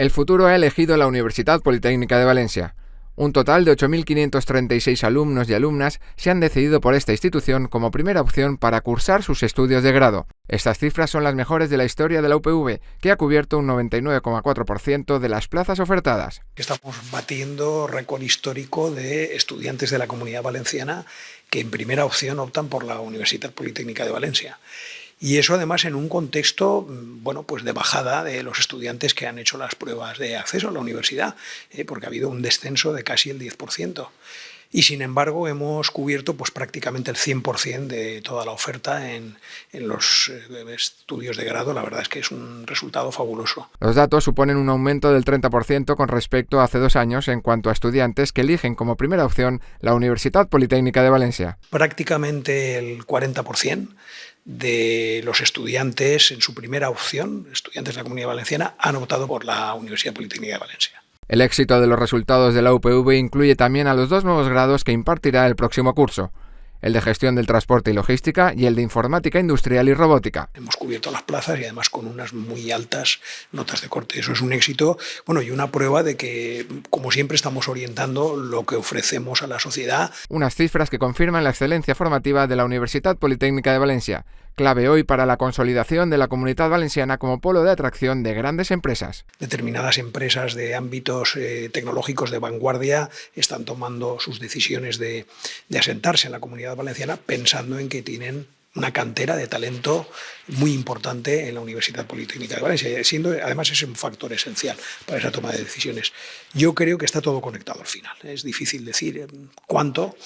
El futuro ha elegido la Universidad Politécnica de Valencia. Un total de 8.536 alumnos y alumnas se han decidido por esta institución como primera opción para cursar sus estudios de grado. Estas cifras son las mejores de la historia de la UPV, que ha cubierto un 99,4% de las plazas ofertadas. Estamos batiendo récord histórico de estudiantes de la Comunidad Valenciana que en primera opción optan por la Universidad Politécnica de Valencia. Y eso además en un contexto mm, bueno, pues de bajada de los estudiantes que han hecho las pruebas de acceso a la universidad, eh, porque ha habido un descenso de casi el 10% y sin embargo hemos cubierto pues, prácticamente el 100% de toda la oferta en, en, los eh, estudios de grado. La verdad es que es un resultado fabuloso. Los datos suponen un aumento del 30% con respecto a hace dos años en cuanto a estudiantes que eligen como primera opción la Universidad Politécnica de Valencia. Prácticamente el 40% de los estudiantes en su primera opción, estudiantes de la Comunidad Valenciana, han optado por la Universidad Politécnica de Valencia. El éxito de los resultados de la UPV incluye también a los dos nuevos grados que impartirá el próximo curso, el de gestión del transporte y logística y el de informática industrial y robótica. Hemos cubierto las plazas y además con unas muy altas notas de corte. Eso es un éxito bueno, y una prueba de que, como siempre, estamos orientando lo que ofrecemos a la sociedad. Unas cifras que confirman la excelencia formativa de la Universidad Politécnica de Valencia, clave hoy para la consolidación de la comunidad valenciana como polo de atracción de grandes empresas. Determinadas empresas de ámbitos eh, tecnológicos de vanguardia están tomando sus decisiones de, asentarse en la comunidad valenciana pensando en que tienen una cantera de talento muy importante en la Universidad Politécnica de Valencia, siendo además es un factor esencial para esa toma de decisiones. Yo creo que está todo conectado al final. Es difícil decir eh, cuánto,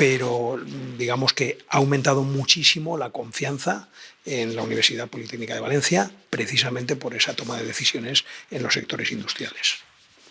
pero digamos que ha aumentado muchísimo la confianza en la Universidad Politécnica de Valencia, precisamente por esa toma de decisiones en los sectores industriales.